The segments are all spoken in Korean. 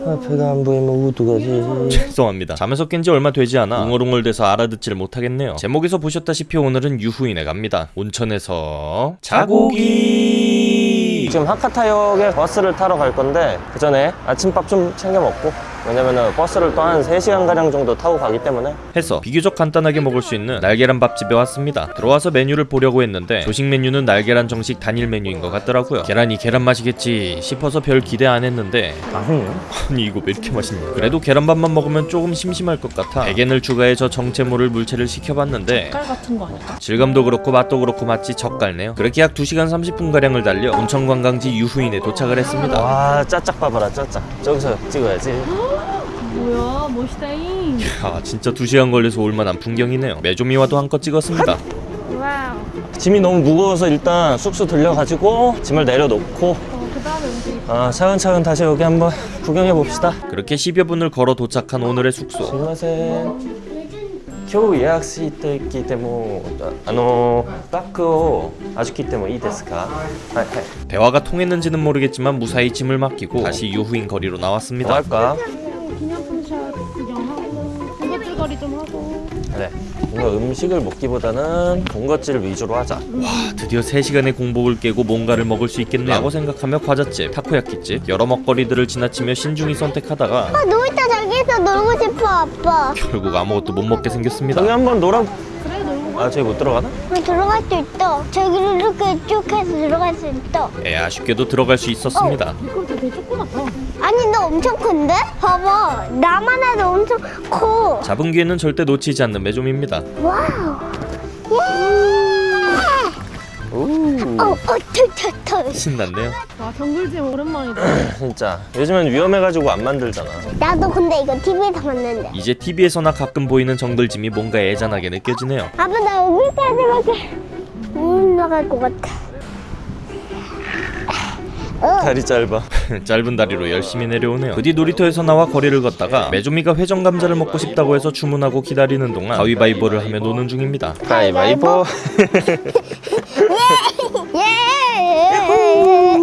아, 배가 안 보이면 어떡하지? 죄송합니다. 잠에서 깬 지 얼마 되지 않아 웅얼웅얼대서 알아듣지를 못하겠네요. 제목에서 보셨다시피 오늘은 유후인에 갑니다. 온천에서 자고기 지금 하카타역에 버스를 타러 갈 건데 그 전에 아침밥 좀 챙겨 먹고 왜냐면은 버스를 또 한 3시간 가량 정도 타고 가기 때문에. 해서 비교적 간단하게 먹을 수 있는 날계란 밥집에 왔습니다. 들어와서 메뉴를 보려고 했는데 조식 메뉴는 날계란 정식 단일 메뉴인 것 같더라고요. 계란이 계란 맛이겠지 싶어서 별 기대 안 했는데. 맛있네. 아니 이거 왜 이렇게 맛있냐. 그래도 계란밥만 먹으면 조금 심심할 것 같아. 대겐을 추가해 저 정체모를 물체를 시켜봤는데. 깔 같은 거 아닐까? 질감도 그렇고 맛도 그렇고 마치 젓갈네요. 그렇게 약 2시간 30분가량을 달려 온천관광지 유후인에 도착을 했습니다. 와 짜짝 봐봐라 짜짝. 저기서 찍어야지 뭐야 멋있다잉 야 진짜 2시간 걸려서 올만한 풍경이네요 메조미와도 한껏 찍었습니다 와우 짐이 너무 무거워서 일단 숙소 들려가지고 짐을 내려놓고 어, 그 다음에 우리 아, 차근차근 다시 여기 한번 구경해 봅시다 그렇게 10여 분을 걸어 도착한 오늘의 숙소 すみません今日予約してきてもあのバッグを預けてもいいですかはいはい 대화가 통했는지는 모르겠지만 무사히 짐을 맡기고 다시 유후인 거리로 뭐 나왔습니다 할까? 뭔가 음식을 먹기보다는 본것질 위주로 하자. 와 드디어 3시간의 공복을 깨고 뭔가를 먹을 수 있겠네 라고 생각하며 과자집, 타코야키집 여러 먹거리들을 지나치며 신중히 선택하다가 놀이터 저기서 놀고 싶어 아빠. 결국 아무것도 못 먹게 생겼습니다. 저기 한번 놀아 아 저기 못 들어가나? 어, 들어갈 수 있다 저기를 이렇게 쭉 해서 들어갈 수 있다 에 아쉽게도 들어갈 수 있었습니다. 이것도 되게 조그맣다. 아니 너 엄청 큰데? 봐봐. 나만 해도 엄청 커. 잡은 기회는 절대 놓치지 않는 메조미입니다. 와우. 예! 어, 어, 털털털. 신났네요. 와 정글짐 오랜만이다. 진짜. 요즘엔 위험해가지고 안 만들잖아. 나도 근데 이거 TV에서 봤는데. 이제 TV에서나 가끔 보이는 정글짐이 뭔가 애잔하게 느껴지네요. 아빠 나 여기까지 가게 못 나갈 것 같아. 어, 다리 짧아. 짧은 다리로 열심히 내려오네요. 그뒤 놀이터에서 나와 거리를 걷다가 메조미가 회전 감자를 먹고 싶다고 해서 주문하고 기다리는 동안 가위바위보를 하며 노는 중입니다. 가위바위보. 예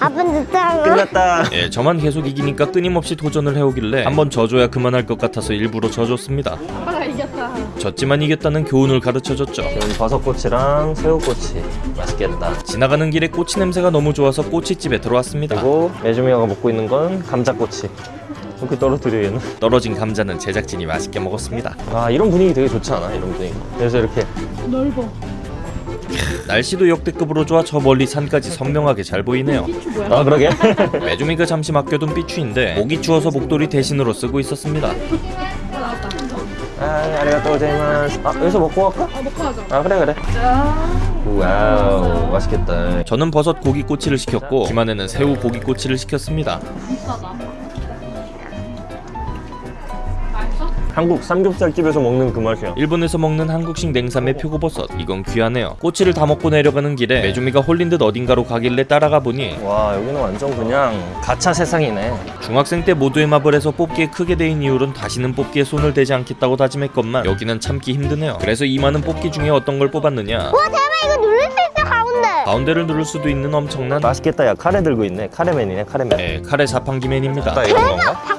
아빠 늦잖아 끝났다. 예, 저만 계속 이기니까 끊임없이 도전을 해오길래 한번 져줘야 그만할 것 같아서 일부러 져줬습니다. 아빠가 이겼다. 졌지만 이겼다는 교훈을 가르쳐줬죠. 지금 버섯꼬치랑 새우꼬치 맛있겠다. 지나가는 길에 꼬치 냄새가 너무 좋아서 꼬치집에 들어왔습니다. 그리고 예주미가 먹고 있는 건 감자꼬치. 이렇게 떨어뜨려 얘는. 떨어진 감자는 제작진이 맛있게 먹었습니다. 아 이런 분위기 되게 좋지 않아 이런 분위기. 그래서 이렇게 넓어 날씨도 역대급으로 좋아 저 멀리 산까지 선명하게 잘 보이네요? 아 그러게? 메주미가 잠시 맡겨둔 삐추인데 목이 추워서 목도리 대신으로 쓰고 있었습니다. 아 ありがとうございます 아 여기서 먹고 갈까? 아 먹고 하자. 아 그래 그래. 짠 와우. 맛있겠다. 저는 버섯 고기 꼬치를 시켰고 김한에는 새우 고기 꼬치를 시켰습니다 한국 삼겹살집에서 먹는 그 맛이야. 일본에서 먹는 한국식 냉삼의 표고버섯 이건 귀하네요. 꼬치를 다 먹고 내려가는 길에 메주미가 홀린 듯 어딘가로 가길래 따라가 보니 와 여기는 완전 그냥 가차 세상이네. 중학생 때 모두의 마블 에서 뽑기에 크게 대인 이후론 다시는 뽑기에 손을 대지 않겠다고 다짐했건만 여기는 참기 힘드네요. 그래서 이 많은 뽑기 중에 어떤 걸 뽑았느냐? 와 대박. 이거 누를 수 있어 가운데. 가운데를 누를 수도 있는 엄청난 맛있겠다. 야 카레 들고 있네. 카레맨이네 카레맨. 네, 카레 자판기맨입니다. 딱 이런 건가?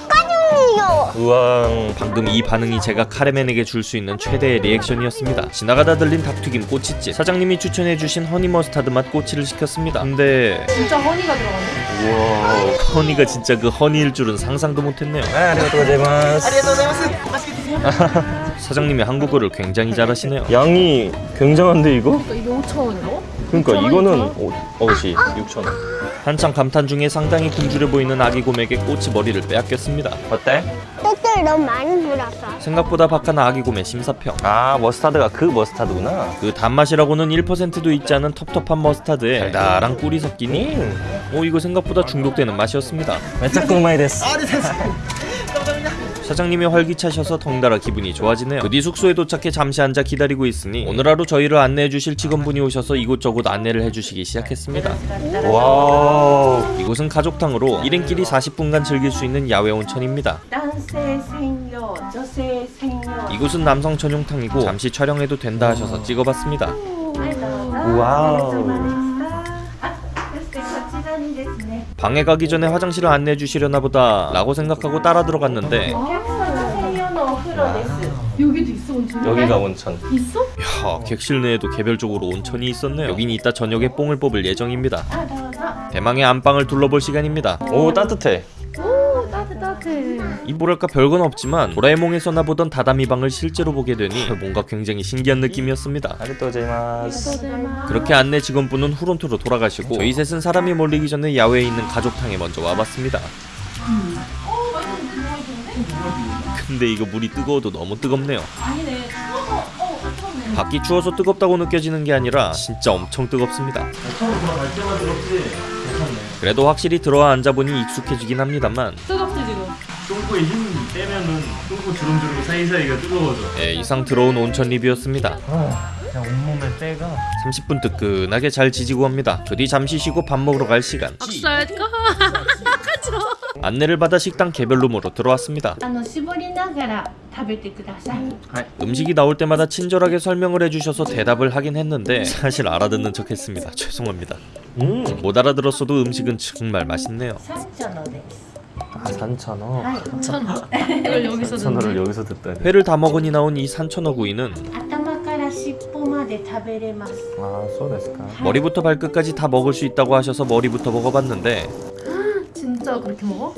우왕 방금 이 반응이 제가 카레맨에게 줄 수 있는 최대의 리액션이었습니다. 지나가다 들린 닭튀김 꼬치집 사장님이 추천해주신 honey mustard 맛 꼬치를 시켰습니다. 근데 진짜 honey가 들어갔네 우와 honey가 진짜 그 honey일 줄은 상상도 못했네요. 아 사장님이 한국어를 굉장히 잘하시네요. 양이 굉장한데 이거? 그러니까 이게 5,000원이라고? 그러니까 5,000원, 이거는 6,000원? 오, 어시 6,000원 한창 감탄 중에 상당히 굶주려 보이는 아기 곰에게 꼬치 머리를 빼앗겼습니다. 어때? 떡들 너무 많이 불었어 생각보다 박한 아기 곰의 심사평. 아 머스타드가 그 머스타드구나. 그 단맛이라고는 1%도 있지 않은 텁텁한 머스타드에 달달한 꿀이. 섞이니? 음 오 이거 생각보다 중독되는 맛이었습니다. めっちゃうまいです 사 사장님이 활기차셔서 덩달아 기분이 좋아지네요. 그 뒤 숙소에 도착해 잠시 앉아 기다리고 있으니 오늘 하루 저희를 안내해 주실 직원분이 오셔서 이곳저곳 안내를 해주시기 시작했습니다. 와 이곳은 가족탕으로 지인끼리 40분간 즐길 수 있는 야외 온천입니다. 이곳은 남성 전용탕이고 잠시 촬영해도 된다 하셔서 찍어봤습니다. 와우 방에 가기 전에 화장실을 안내해 주시려나 보다 라고 생각하고 따라 들어갔는데 여기가 온천. 있어? 야 객실 내에도 개별적으로 온천이 있었네요. 여긴 이따 저녁에 뽕을 뽑을 예정입니다. 대망의 안방을 둘러볼 시간입니다. 오 따뜻해. 오 따뜻 따뜻해. 이 뭐랄까 별건 없지만 도라에몽에서 나 보던 다다미 방을 실제로 보게 되니 뭔가 굉장히 신기한 느낌이었습니다. 아리토제마스. 그렇게 안내 직원분은 후론토로 돌아가시고 저희 셋은 사람이 몰리기 전에 야외에 있는 가족탕에 먼저 와봤습니다. 근데 이거 물이 뜨거워도 너무 뜨겁네요 밖이 추워서 뜨겁다고 느껴지는 게 아니라 진짜 엄청 뜨겁습니다 그래도 확실히 들어와 앉아보니 익숙해지긴 합니다만 뜨겁지 지금. 똥꼬에 힘 빼면은 똥꼬 주름주름 사이사이가 뜨거워져. 예, 이상 들어온 온천 리뷰였습니다 그냥 온몸에 때가 30분 뜨끈하게 잘 지지고 합니다 그 뒤 잠시 쉬고 밥 먹으러 갈 시간 박살까? 안내를 받아 식당 개별룸으로 들어왔습니다. 음식이 나올 때마다 친절하게 설명을 해주셔서 대답을 하긴 했는데 사실 알아듣는 척 했습니다. 죄송합니다. 음. 못 알아들었어도 음식은 정말 맛있네요. 아, 산천어. 산천어. 이걸 여기서 산천어를 여기서 듣다. 회를 다 먹으니 나온 이 산천어 구이는 아, 머리부터 발끝까지 다 먹을 수 있다고 하셔서 머리부터 먹어봤는데 혼자 그렇게 먹어?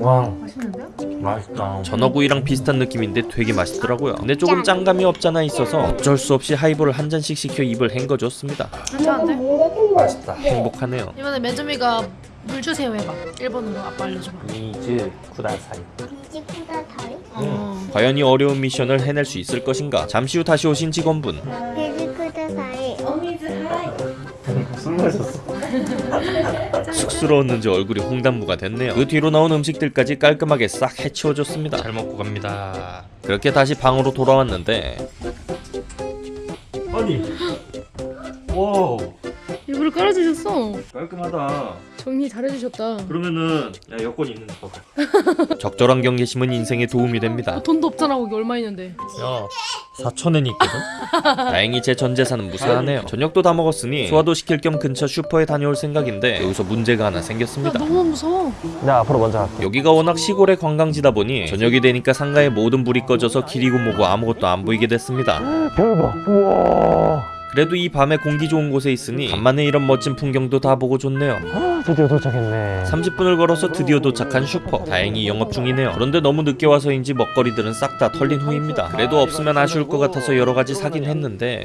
와 맛있는데요? 맛있다. 전어구이랑 비슷한 느낌인데 되게 맛있더라고요. 근데 조금 짠감이 없잖아 있어서 어쩔 수 없이 하이볼을 한 잔씩 시켜 입을 헹궈줬습니다. 괜찮은데? 맛있다. 행복하네요. 이번에 매점이가 물 주세요 해봐. 일본어로 아빠 알려줘봐. 水ください. 水ください? 어. 과연 이 어려운 미션을 해낼 수 있을 것인가? 잠시 후 다시 오신 직원분. 水ください 어 水 はい. 술 마셨어. 쑥스러웠는지 얼굴이 홍당무가 됐네요. 그 뒤로 나온 음식들까지 깔끔하게 싹 해치워줬습니다. 잘 먹고 갑니다. 그렇게 다시 방으로 돌아왔는데 아니. 와 일부러 깔아주셨어. 깔끔하다. 정리 잘해주셨다. 그러면은 야 여권 있는 거 봐봐. 적절한 경계심은 인생에 도움이 됩니다. 어, 돈도 없잖아 거기 얼마 있는데. 야 4천엔 있거든. 다행히 제 전 재산은 무사하네요. 저녁도 다 먹었으니 소화도 시킬 겸 근처 슈퍼에 다녀올 생각인데 여기서 문제가 하나 야 생겼습니다. 너무 무서워. 나 앞으로 먼저 갈게. 여기가 워낙 시골의 관광지다 보니 저녁이 되니까 상가의 모든 불이 꺼져서 길이고 뭐고 아무것도 안 보이게 됐습니다. 별 봐. 우와. 그래도 이 밤에 공기 좋은 곳에 있으니 간만에 이런 멋진 풍경도 다 보고 좋네요. 아, 드디어 도착했네. 30분을 걸어서 드디어 도착한 슈퍼. 다행히 영업 중이네요. 그런데 너무 늦게 와서인지 먹거리들은 싹 다 털린 후입니다. 그래도 없으면 아쉬울 것 같아서 여러 가지 사긴 했는데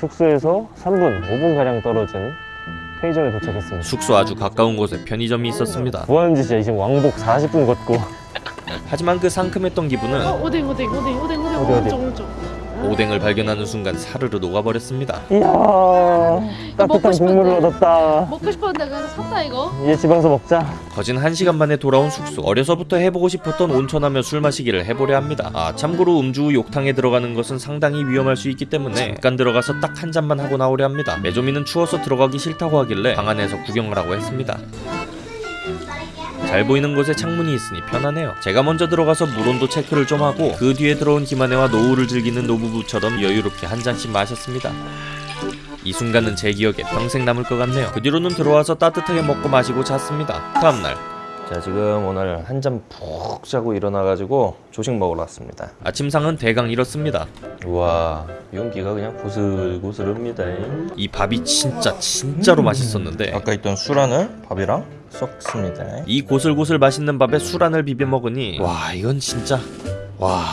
숙소에서 3분, 5분 가량 떨어진 편의점에 도착했습니다. 숙소 아주 가까운 곳에 편의점이 있었습니다. 뭐하는지 진짜 지금 왕복 40분 걷고 하지만 그 상큼했던 기분은 어 오뎅 오뎅 오뎅 오뎅 오뎅 어디, 어디? 오른쪽 오른쪽. 오뎅을 발견하는 순간 사르르 녹아버렸습니다. 이야 따뜻한 먹고 싶은데. 국물을 얻었다. 먹고 싶었는데 그래서 샀다 이거. 이제 집 와서 먹자. 거진 한 시간 만에 돌아온 숙소. 어려서부터 해보고 싶었던 온천하며 술 마시기를 해보려 합니다. 아 참고로 음주 후 욕탕에 들어가는 것은 상당히 위험할 수 있기 때문에 잠깐 들어가서 딱 한 잔만 하고 나오려 합니다. 메조미는 추워서 들어가기 싫다고 하길래 방 안에서 구경을 하고 했습니다. 잘 보이는 곳에 창문이 있으니 편하네요. 제가 먼저 들어가서 물온도 체크를 좀 하고 그 뒤에 들어온 김한혜와 노후를 즐기는 노부부처럼 여유롭게 한 잔씩 마셨습니다. 이 순간은 제 기억에 평생 남을 것 같네요. 그 뒤로는 들어와서 따뜻하게 먹고 마시고 잤습니다. 다음날 자 지금 오늘 한잔푹 자고 일어나가지고 조식 먹으러 왔습니다. 아침상은 대강 이렇습니다. 우와 윤기가 그냥 고슬고슬합니다. 이 밥이 진짜 진짜로 맛있었는데 아까 있던 술안을 밥이랑 섞습니다. 이 고슬고슬 맛있는 밥에 술 안을 비벼 먹으니 와 이건 진짜 와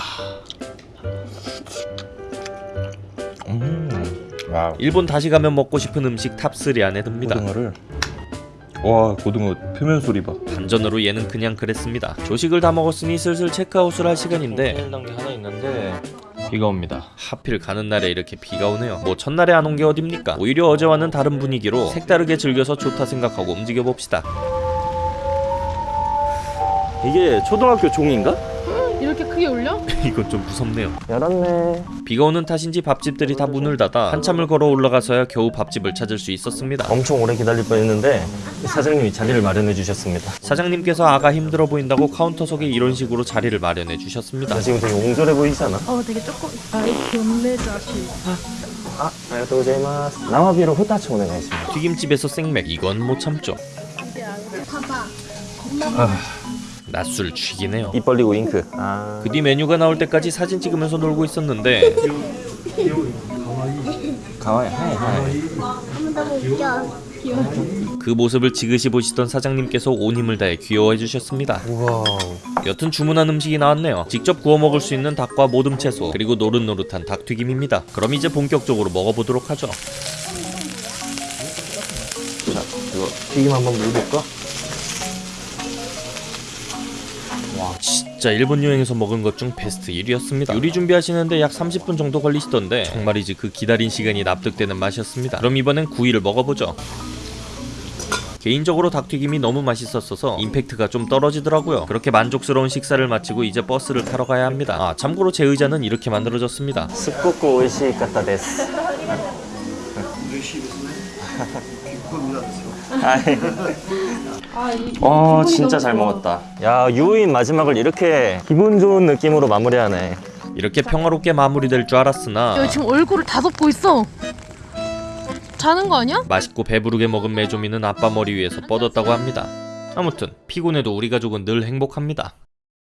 음. 와 일본 다시 가면 먹고 싶은 음식 탑3 안에 듭니다. 고등어를 와 고등어 표면 소리 봐. 반전으로 얘는 그냥 그랬습니다. 조식을 다 먹었으니 슬슬 체크아웃을 할 시간인데 단계 하나 있는데 비가 옵니다. 하필 가는 날에 이렇게 비가 오네요. 뭐 첫날에 안 온 게 어딥니까? 오히려 어제와는 다른 분위기로 색다르게 즐겨서 좋다 생각하고 움직여 봅시다. 이게 초등학교 종인가? 이렇게 크게 울려? 이건 좀 무섭네요. 열었네. 비가 오는 탓인지 밥집들이 다 문을 닫아 한참을 걸어 올라가서야 겨우 밥집을 찾을 수 있었습니다. 엄청 오래 기다릴 뻔했는데 사장님이 자리를 마련해 주셨습니다. 사장님께서 아가 힘들어 보인다고 카운터석에 이런 식으로 자리를 마련해 주셨습니다. 나 지금 되게 옹졸해 보이잖아. 어 되게 조금 아이 돈내자식. 아, 아리가또 고자이마스. 나와비로 후타치 오네가있습니다. 튀김집에서 생맥 이건 못 참죠. 봐봐 낮술 쥐기네요. 입 벌리고 윙크. 아. 그뒤 메뉴가 나올 때까지 사진 찍으면서 놀고 있었는데 かわいい. はい はい. 그 모습을 지그시 보시던 사장님께서 온 힘을 다해 귀여워해 주셨습니다. 우와. 여튼 주문한 음식이 나왔네요. 직접 구워 먹을 수 있는 닭과 모듬 채소 그리고 노릇노릇한 닭튀김입니다. 그럼 이제 본격적으로 먹어보도록 하죠. 자, 이거 튀김 한번 물어볼까? 자 일본 여행에서 먹은 것 중 베스트 1위였습니다. 요리 준비하시는데 약 30분 정도 걸리시던데 정말이지 그 기다린 시간이 납득되는 맛이었습니다. 그럼 이번엔 구이를 먹어보죠. 개인적으로 닭튀김이 너무 맛있었어서 임팩트가 좀 떨어지더라고요. 그렇게 만족스러운 식사를 마치고 이제 버스를 타러 가야 합니다. 아 참고로 제 의자는 이렇게 만들어졌습니다. 스쿠쿠 오이시이카타 데스. 네. 아, 와 어, 진짜 잘 먹었다. 야 유인 마지막을 이렇게 기분 좋은 느낌으로 마무리하네. 이렇게 평화롭게 마무리될 줄 알았으나 야, 지금 얼굴을 다 덮고 있어. 자는 거 아니야? 맛있고 배부르게 먹은 메조미는 아빠 머리 위에서 뻗었다고 합니다. 아무튼 피곤해도 우리 가족은 늘 행복합니다.